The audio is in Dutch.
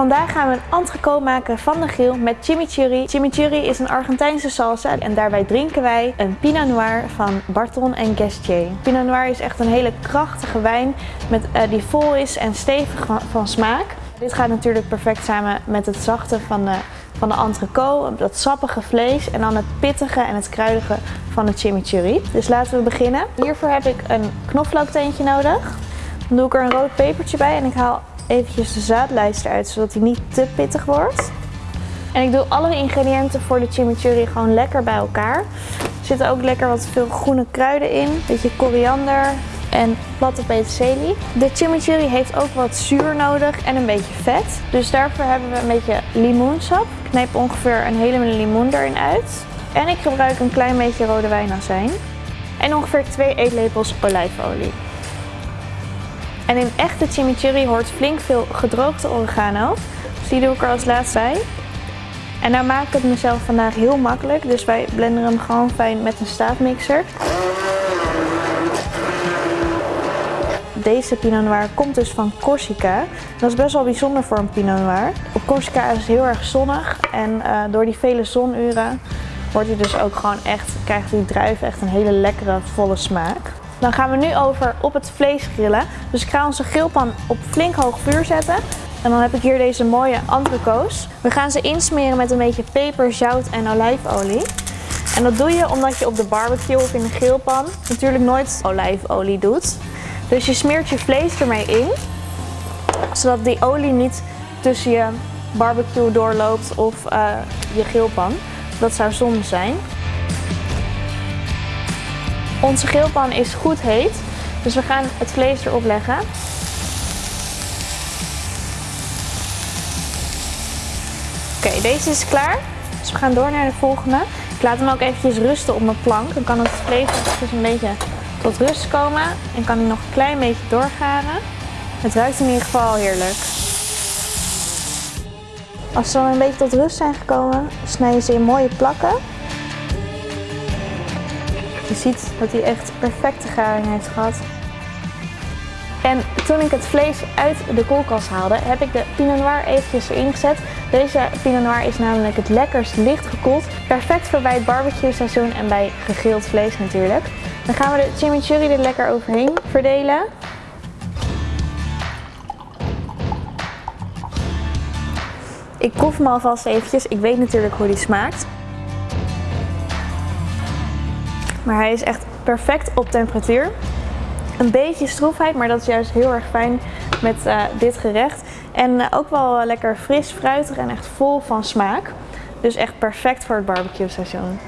Vandaag gaan we een entrecote maken van de grill met chimichurri. Chimichurri is een Argentijnse salsa en daarbij drinken wij een Pinot Noir van Barton en Gestier. Pinot Noir is echt een hele krachtige wijn met, uh, die vol is en stevig van, van smaak. Dit gaat natuurlijk perfect samen met het zachte van de, van de entrecote, dat sappige vlees en dan het pittige en het kruidige van de chimichurri. Dus laten we beginnen. Hiervoor heb ik een knoflookteentje nodig. Dan doe ik er een rood pepertje bij en ik haal eventjes de zaadlijst eruit, zodat hij niet te pittig wordt. En ik doe alle ingrediënten voor de chimichurri gewoon lekker bij elkaar. Er zitten ook lekker wat veel groene kruiden in. Beetje koriander en platte peterselie. De chimichurri heeft ook wat zuur nodig en een beetje vet. Dus daarvoor hebben we een beetje limoensap. Ik knijp ongeveer een hele limoen erin uit. En ik gebruik een klein beetje rode wijnazijn. En ongeveer 2 eetlepels olijfolie. En in echte chimichurri hoort flink veel gedroogde oregano. Dus die doe ik er als laatste bij. En nou maak ik het mezelf vandaag heel makkelijk. Dus wij blenderen hem gewoon fijn met een staafmixer. Deze Pinot Noir komt dus van Corsica. Dat is best wel bijzonder voor een Pinot Noir. Op Corsica is het heel erg zonnig en uh, door die vele zonuren wordt hij dus ook gewoon echt, krijgt die druif echt een hele lekkere volle smaak. Dan gaan we nu over op het vlees grillen. Dus ik ga onze grillpan op flink hoog vuur zetten. En dan heb ik hier deze mooie entrecotes. We gaan ze insmeren met een beetje peper, zout en olijfolie. En dat doe je omdat je op de barbecue of in de grillpan natuurlijk nooit olijfolie doet. Dus je smeert je vlees ermee in, zodat die olie niet tussen je barbecue doorloopt of uh, je grillpan. Dat zou zonde zijn. Onze grillpan is goed heet, dus we gaan het vlees erop leggen. Oké, deze is klaar. Dus we gaan door naar de volgende. Ik laat hem ook eventjes rusten op mijn plank. Dan kan het vlees dus een beetje tot rust komen. En kan hij nog een klein beetje doorgaren. Het ruikt in ieder geval heerlijk. Als ze dan een beetje tot rust zijn gekomen, snij je ze in mooie plakken. Je ziet dat hij echt perfecte garing heeft gehad. En toen ik het vlees uit de koelkast haalde, heb ik de Pinot Noir eventjes erin gezet. Deze Pinot Noir is namelijk het lekkerst licht gekoeld. Perfect voor bij het barbecue seizoen en bij gegrild vlees natuurlijk. Dan gaan we de chimichurri er lekker overheen verdelen. Ik proef hem alvast eventjes. Ik weet natuurlijk hoe die smaakt. Maar hij is echt perfect op temperatuur. Een beetje stroefheid, maar dat is juist heel erg fijn met uh, dit gerecht. En uh, ook wel lekker fris, fruitig en echt vol van smaak. Dus echt perfect voor het barbecue seizoen.